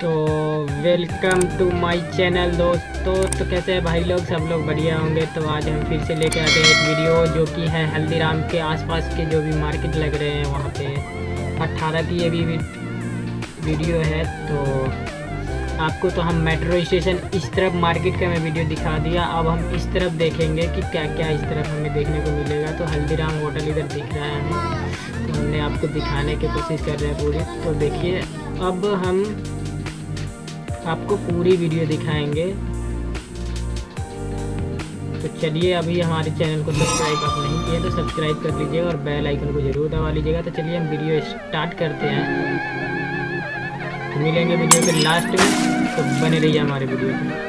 तो welcome to my channel दोस्तों। तो कैसे हैं भाई लोग? सब लोग बढ़िया होंगे। तो आज हम फिर से लेके आते हैं एक वीडियो जो कि है हल्दीराम के आसपास के जो भी मार्केट लग रहे हैं वहाँ पे। अट्ठारह की ये भी वीडियो है तो आपको तो हम मेट्रो स्टेशन इस तरफ़ मार्केट का मैं वीडियो दिखा दिया। अब हम इस तरफ़ देखेंगे कि क्या क्या इस तरफ़ हमें देखने को मिलेगा। तो हल्दीराम होटल इधर दिख रहा है हमें तो हमने आपको दिखाने की कोशिश कर रहे हैं पूरी। तो देखिए, अब हम आपको पूरी वीडियो दिखाएँगे। तो चलिए अभी हमारे चैनल को सब्सक्राइब आप नहीं किए तो सब्सक्राइब कर लीजिएगा और बेल आइकन को ज़रूर दबा लीजिएगा। तो चलिए हम वीडियो स्टार्ट करते हैं। तो मिलेंगे वीडियो के लास्ट में। तो बने रहिए हमारे वीडियो में।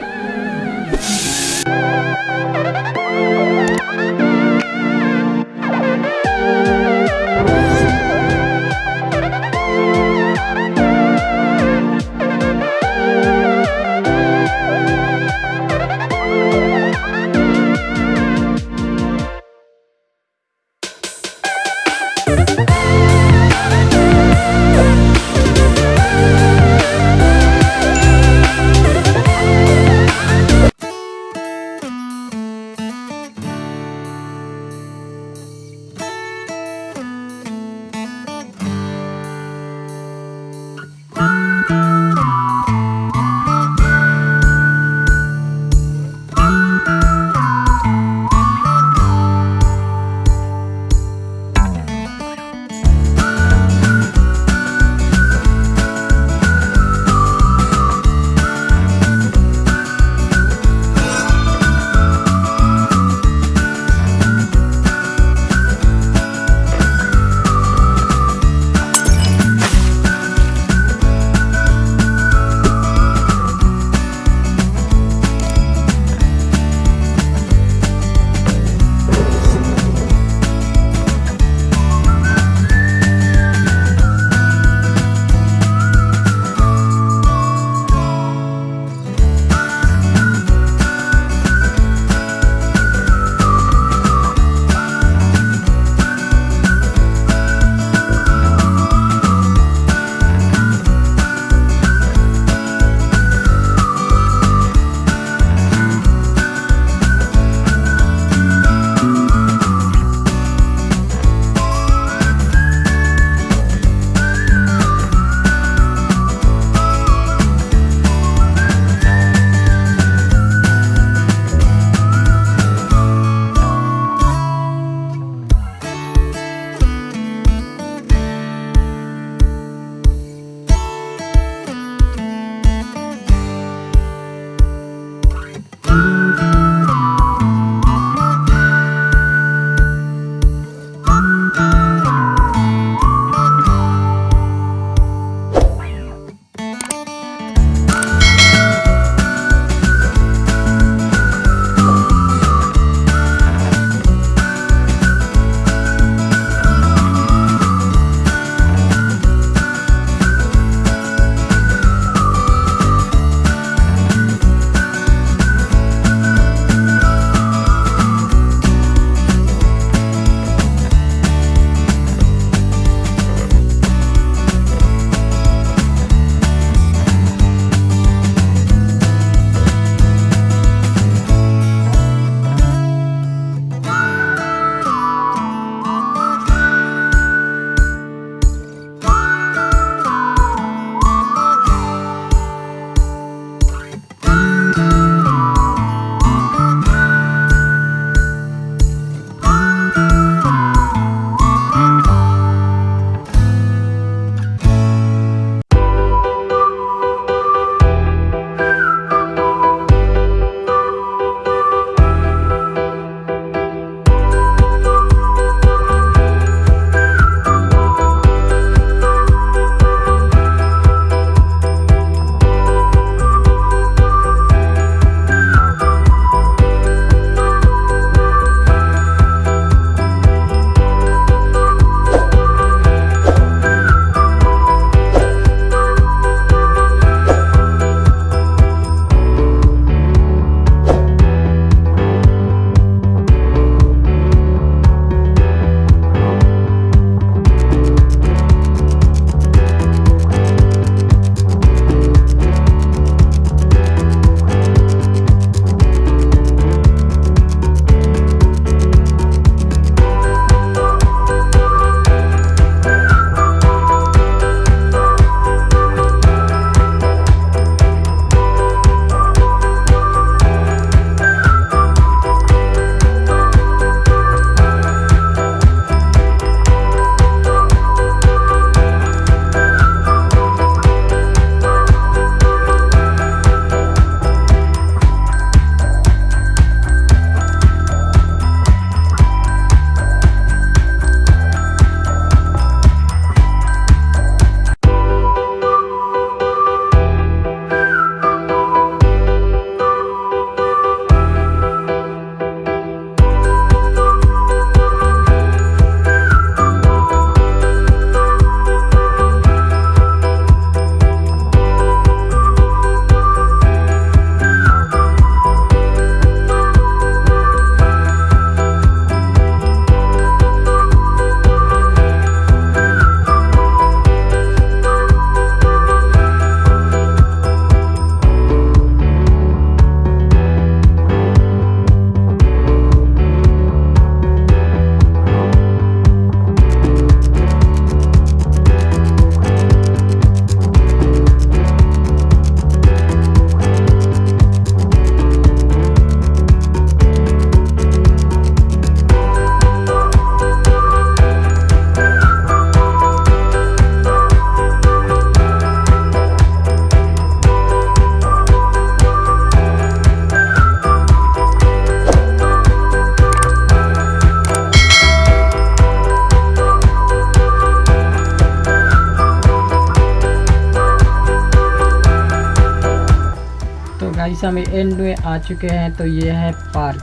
गाइस हम एंड में आ चुके हैं तो ये है पार्क।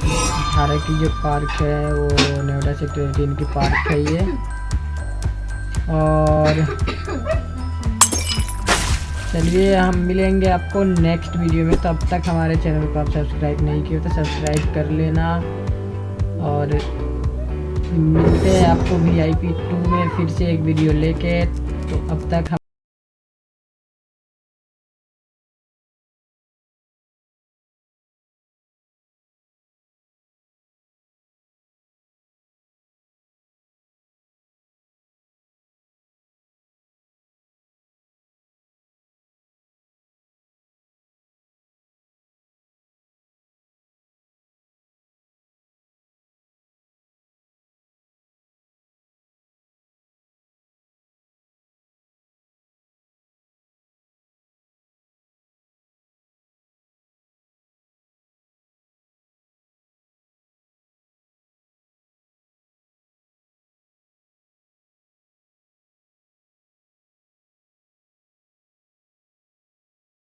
अठारह की जो पार्क है, वो नोएडा सेक्टर एटीन की पार्क है ये। और चलिए, हम मिलेंगे आपको नेक्स्ट वीडियो में। तब तक हमारे चैनल को आप सब्सक्राइब नहीं किए तो सब्सक्राइब कर लेना। और मिलते हैं आपको वी आई पी टू में फिर से एक वीडियो लेके। तो अब तक